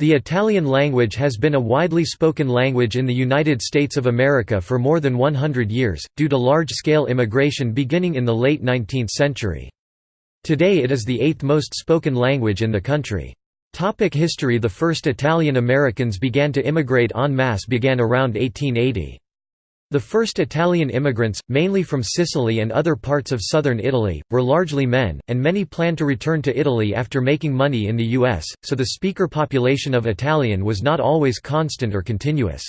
The Italian language has been a widely spoken language in the United States of America for more than 100 years, due to large-scale immigration beginning in the late 19th century. Today it is the eighth most spoken language in the country. Topic history The first Italian Americans began to immigrate en masse began around 1880. The first Italian immigrants, mainly from Sicily and other parts of southern Italy, were largely men, and many planned to return to Italy after making money in the U.S., so the speaker population of Italian was not always constant or continuous.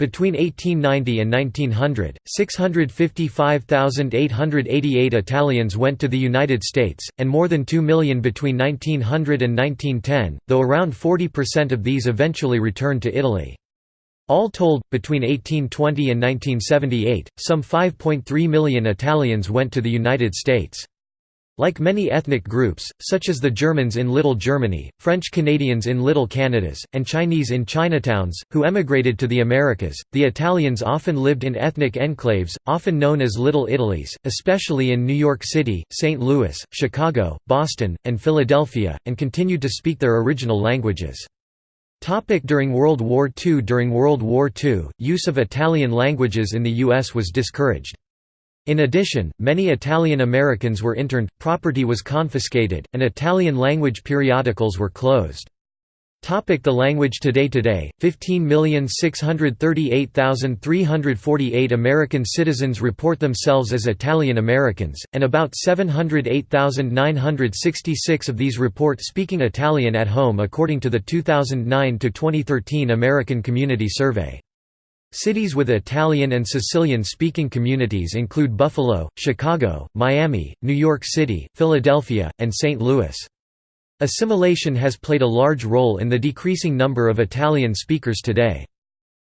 Between 1890 and 1900, 655,888 Italians went to the United States, and more than 2 million between 1900 and 1910, though around 40% of these eventually returned to Italy. All told, between 1820 and 1978, some 5.3 million Italians went to the United States. Like many ethnic groups, such as the Germans in Little Germany, French Canadians in Little Canadas, and Chinese in Chinatowns, who emigrated to the Americas, the Italians often lived in ethnic enclaves, often known as Little Italies, especially in New York City, St. Louis, Chicago, Boston, and Philadelphia, and continued to speak their original languages. Topic during World War II During World War II, use of Italian languages in the U.S. was discouraged. In addition, many Italian Americans were interned, property was confiscated, and Italian-language periodicals were closed. Topic the language Today Today, 15,638,348 American citizens report themselves as Italian Americans, and about 708,966 of these report speaking Italian at home according to the 2009 to 2013 American Community Survey. Cities with Italian and Sicilian-speaking communities include Buffalo, Chicago, Miami, New York City, Philadelphia, and St. Louis. Assimilation has played a large role in the decreasing number of Italian speakers today.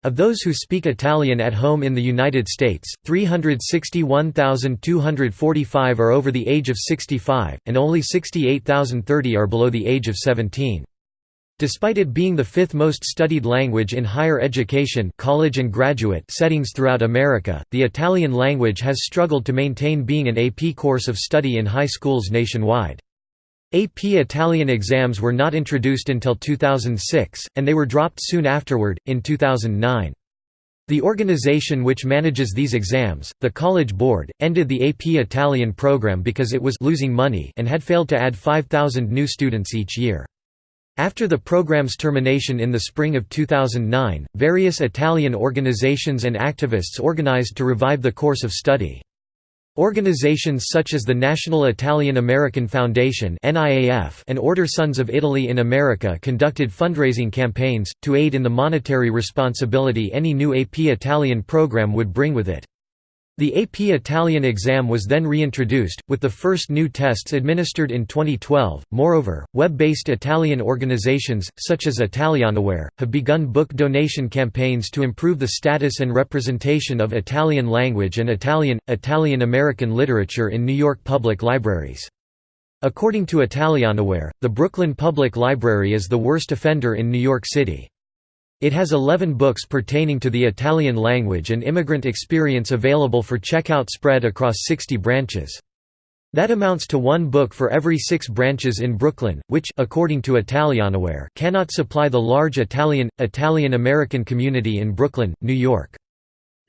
Of those who speak Italian at home in the United States, 361,245 are over the age of 65, and only 68,030 are below the age of 17. Despite it being the fifth most studied language in higher education college and graduate settings throughout America, the Italian language has struggled to maintain being an AP course of study in high schools nationwide. AP Italian exams were not introduced until 2006, and they were dropped soon afterward, in 2009. The organization which manages these exams, the College Board, ended the AP Italian program because it was losing money and had failed to add 5,000 new students each year. After the program's termination in the spring of 2009, various Italian organizations and activists organized to revive the course of study. Organizations such as the National Italian American Foundation and Order Sons of Italy in America conducted fundraising campaigns, to aid in the monetary responsibility any new AP Italian program would bring with it. The AP Italian exam was then reintroduced, with the first new tests administered in 2012. Moreover, web based Italian organizations, such as Italianaware, have begun book donation campaigns to improve the status and representation of Italian language and Italian, Italian American literature in New York public libraries. According to Italianaware, the Brooklyn Public Library is the worst offender in New York City. It has 11 books pertaining to the Italian language and immigrant experience available for checkout spread across 60 branches. That amounts to one book for every six branches in Brooklyn, which according to Italianaware cannot supply the large Italian, Italian-American community in Brooklyn, New York.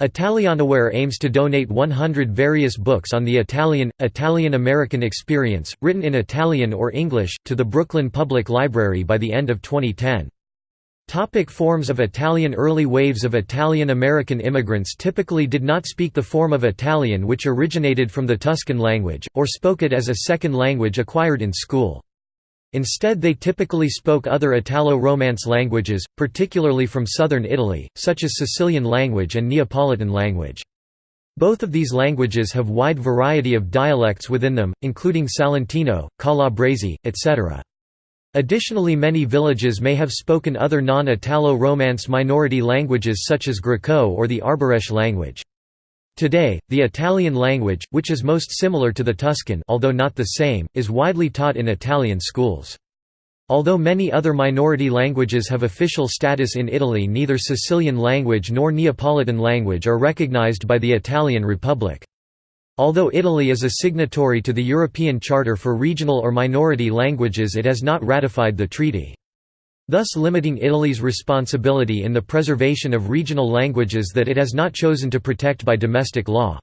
Italianaware aims to donate 100 various books on the Italian, Italian-American experience, written in Italian or English, to the Brooklyn Public Library by the end of 2010. Topic forms of Italian Early waves of Italian-American immigrants typically did not speak the form of Italian which originated from the Tuscan language, or spoke it as a second language acquired in school. Instead they typically spoke other Italo-Romance languages, particularly from southern Italy, such as Sicilian language and Neapolitan language. Both of these languages have wide variety of dialects within them, including Salentino, Calabrese, etc. Additionally many villages may have spoken other non-Italo-Romance minority languages such as Greco or the Arbëresh language. Today, the Italian language, which is most similar to the Tuscan although not the same, is widely taught in Italian schools. Although many other minority languages have official status in Italy neither Sicilian language nor Neapolitan language are recognized by the Italian Republic. Although Italy is a signatory to the European Charter for Regional or Minority Languages it has not ratified the treaty. thus limiting Italy's responsibility in the preservation of regional languages that it has not chosen to protect by domestic law.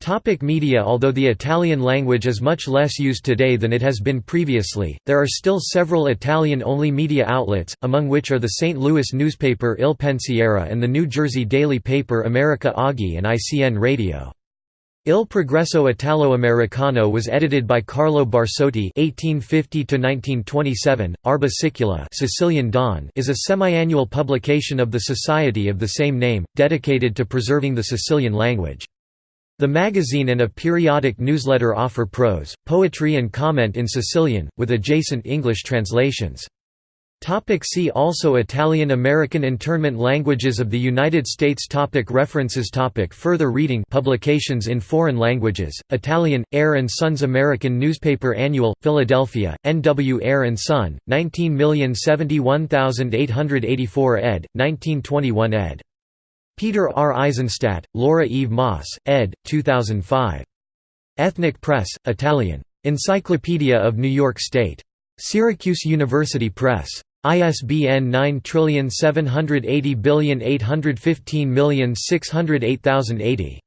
Topic media Although the Italian language is much less used today than it has been previously, there are still several Italian-only media outlets, among which are the St. Louis newspaper Il Pensiero and the New Jersey daily paper America Oggi and ICN Radio. Il Progresso Italo-Americano was edited by Carlo Barsotti (1850–1927). Arba Sicula, Sicilian Dawn, is a semi-annual publication of the Society of the same name, dedicated to preserving the Sicilian language. The magazine and a periodic newsletter offer prose, poetry and comment in Sicilian, with adjacent English translations. Topic see also Italian American internment languages of the United States topic References topic Further reading Publications in foreign languages, Italian, and Sons American Newspaper Annual, Philadelphia, N. W. Ayer & Son, 19071884 ed., 1921 ed. Peter R. Eisenstadt, Laura Eve Moss, ed. 2005. Ethnic Press, Italian. Encyclopedia of New York State. Syracuse University Press. ISBN 9780815606080.